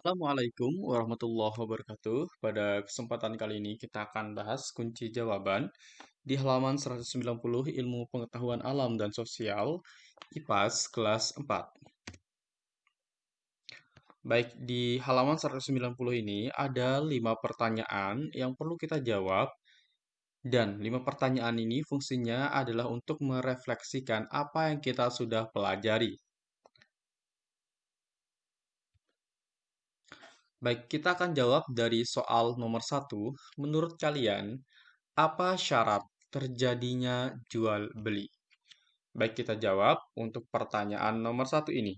Assalamualaikum warahmatullahi wabarakatuh. Pada kesempatan kali ini kita akan bahas kunci jawaban di halaman 190 Ilmu Pengetahuan Alam dan Sosial IPAS kelas 4. Baik, di halaman 190 ini ada 5 pertanyaan yang perlu kita jawab dan 5 pertanyaan ini fungsinya adalah untuk merefleksikan apa yang kita sudah pelajari. Baik, kita akan jawab dari soal nomor satu. Menurut kalian, apa syarat terjadinya jual beli? Baik, kita jawab untuk pertanyaan nomor satu ini.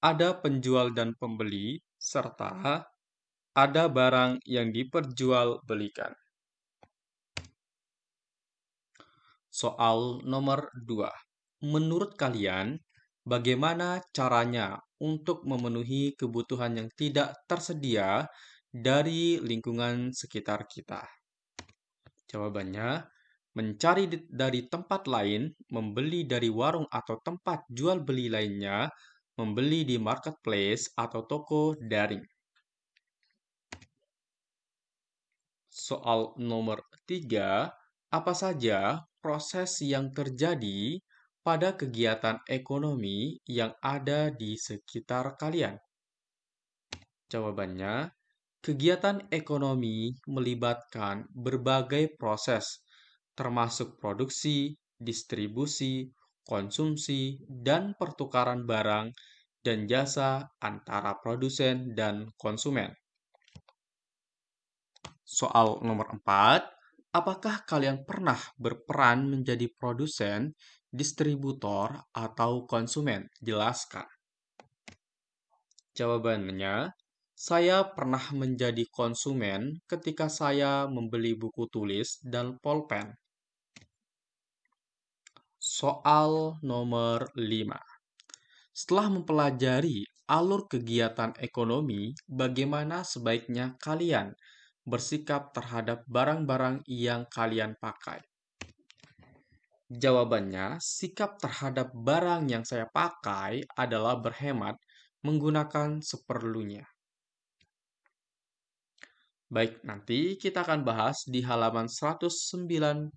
Ada penjual dan pembeli, serta ada barang yang diperjualbelikan. Soal nomor dua. Menurut kalian, bagaimana caranya untuk memenuhi kebutuhan yang tidak tersedia dari lingkungan sekitar kita? Jawabannya, mencari dari tempat lain, membeli dari warung atau tempat jual beli lainnya, membeli di marketplace atau toko daring. Soal nomor tiga, apa saja proses yang terjadi pada kegiatan ekonomi yang ada di sekitar kalian? Jawabannya, kegiatan ekonomi melibatkan berbagai proses, termasuk produksi, distribusi, konsumsi, dan pertukaran barang dan jasa antara produsen dan konsumen. Soal nomor 4, apakah kalian pernah berperan menjadi produsen distributor, atau konsumen? Jelaskan. Jawabannya, saya pernah menjadi konsumen ketika saya membeli buku tulis dan pulpen. Soal nomor 5. Setelah mempelajari alur kegiatan ekonomi, bagaimana sebaiknya kalian bersikap terhadap barang-barang yang kalian pakai? Jawabannya, sikap terhadap barang yang saya pakai adalah berhemat menggunakan seperlunya. Baik, nanti kita akan bahas di halaman 196.